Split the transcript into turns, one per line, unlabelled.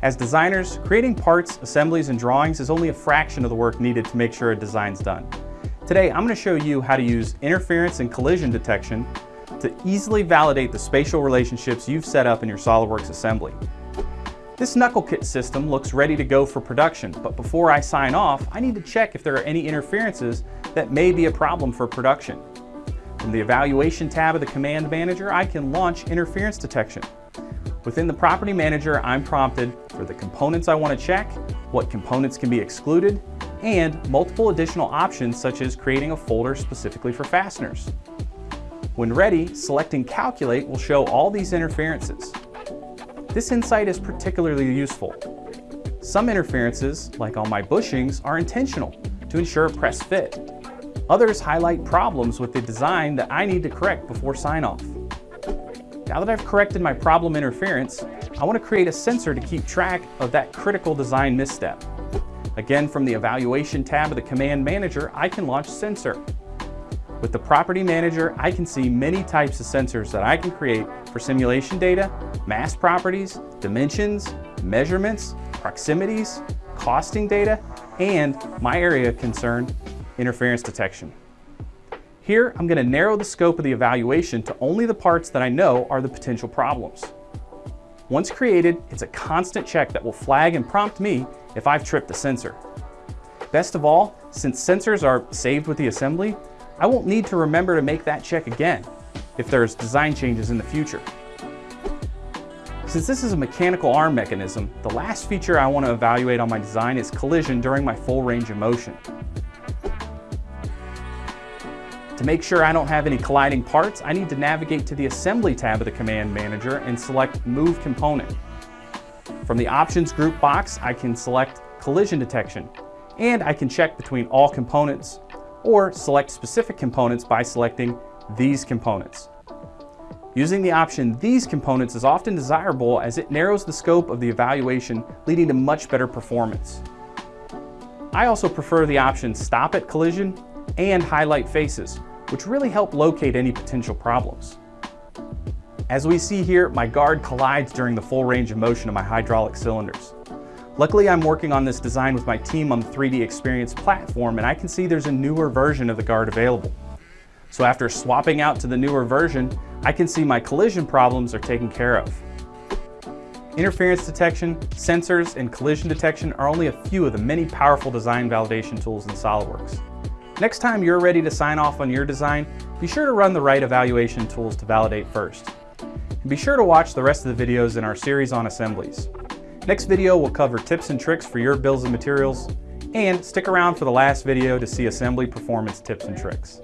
As designers, creating parts, assemblies, and drawings is only a fraction of the work needed to make sure a design's done. Today, I'm going to show you how to use interference and collision detection to easily validate the spatial relationships you've set up in your SOLIDWORKS assembly. This knuckle kit system looks ready to go for production, but before I sign off, I need to check if there are any interferences that may be a problem for production. From the Evaluation tab of the Command Manager, I can launch interference detection. Within the Property Manager, I'm prompted for the components I want to check, what components can be excluded, and multiple additional options such as creating a folder specifically for fasteners. When ready, selecting Calculate will show all these interferences. This insight is particularly useful. Some interferences, like on my bushings, are intentional to ensure press fit. Others highlight problems with the design that I need to correct before sign-off. Now that I've corrected my problem interference, I want to create a sensor to keep track of that critical design misstep. Again, from the Evaluation tab of the Command Manager, I can launch Sensor. With the Property Manager, I can see many types of sensors that I can create for simulation data, mass properties, dimensions, measurements, proximities, costing data, and my area of concern, interference detection. Here, I'm going to narrow the scope of the evaluation to only the parts that I know are the potential problems. Once created, it's a constant check that will flag and prompt me if I've tripped the sensor. Best of all, since sensors are saved with the assembly, I won't need to remember to make that check again if there's design changes in the future. Since this is a mechanical arm mechanism, the last feature I want to evaluate on my design is collision during my full range of motion. To make sure I don't have any colliding parts, I need to navigate to the Assembly tab of the Command Manager and select Move Component. From the Options group box, I can select Collision Detection, and I can check between all components, or select specific components by selecting These Components. Using the option These Components is often desirable as it narrows the scope of the evaluation, leading to much better performance. I also prefer the option Stop at Collision and Highlight Faces, which really help locate any potential problems. As we see here, my guard collides during the full range of motion of my hydraulic cylinders. Luckily, I'm working on this design with my team on the 3D Experience platform, and I can see there's a newer version of the guard available. So after swapping out to the newer version, I can see my collision problems are taken care of. Interference detection, sensors, and collision detection are only a few of the many powerful design validation tools in SOLIDWORKS. Next time you're ready to sign off on your design, be sure to run the right evaluation tools to validate first. And be sure to watch the rest of the videos in our series on assemblies. Next video will cover tips and tricks for your bills and materials, and stick around for the last video to see assembly performance tips and tricks.